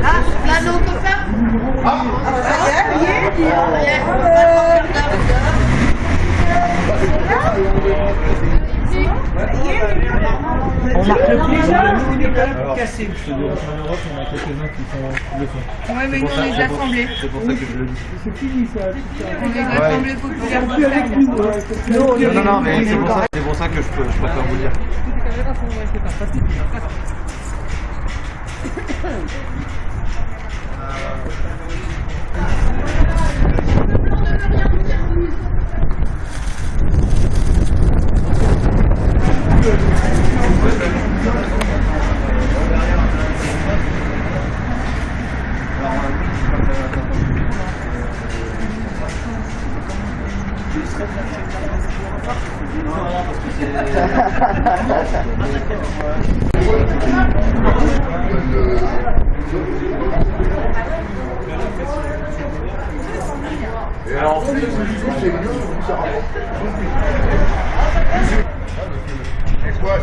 Là, là, on peut même cassé. En Europe, on a quelques-uns qui font le font. Ouais, mais nous, on les a assemblés. C'est pour ça que je le dis. C'est fini ça. On les a assemblés populairement. Plus avec nous. ouais, c'est plus avec Non, non, non, mais c'est pour ça, c'est pour ça que je, peux, je préfère vous dire. Et alors, c'est mieux, quoi,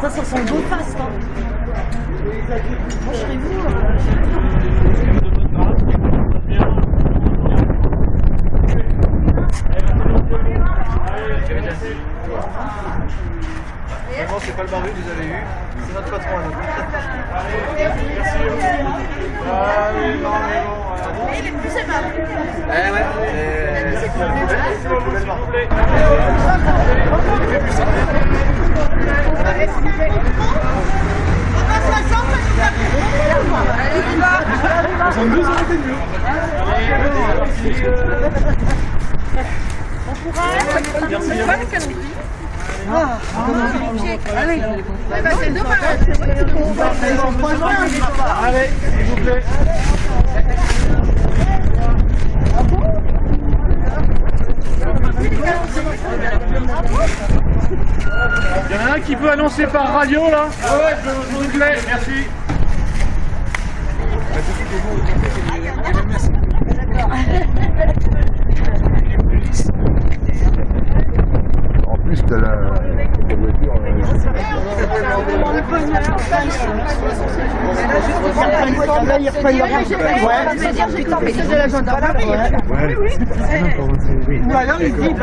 Ça, ça sent le beau fast. Hein. Moi, chez vous. C'est pas le barbu que vous avez eu, c'est notre patron à nous. Merci. Ah oui, non, mais bon. Mais il est plus aimable. Eh ouais. Il est plus aimable. Eh, il est plus aimable. On pourra. Le allez, c'est Allez, s'il vous plaît. Annoncer par radio là. Ouais, s'il vous plaît, merci plus que la, voiture. Ou alors il dit,